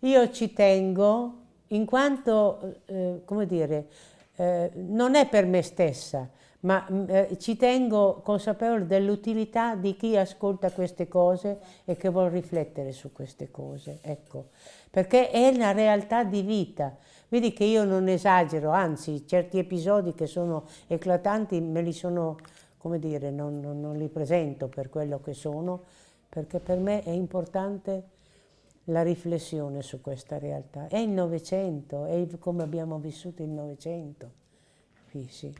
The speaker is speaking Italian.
io ci tengo in quanto, eh, come dire, eh, non è per me stessa, ma mm, eh, ci tengo consapevole dell'utilità di chi ascolta queste cose e che vuole riflettere su queste cose, ecco, perché è una realtà di vita. Vedi che io non esagero, anzi certi episodi che sono eclatanti me li sono, come dire, non, non, non li presento per quello che sono, perché per me è importante la riflessione su questa realtà. È il Novecento, è come abbiamo vissuto il Novecento. Sì, sì.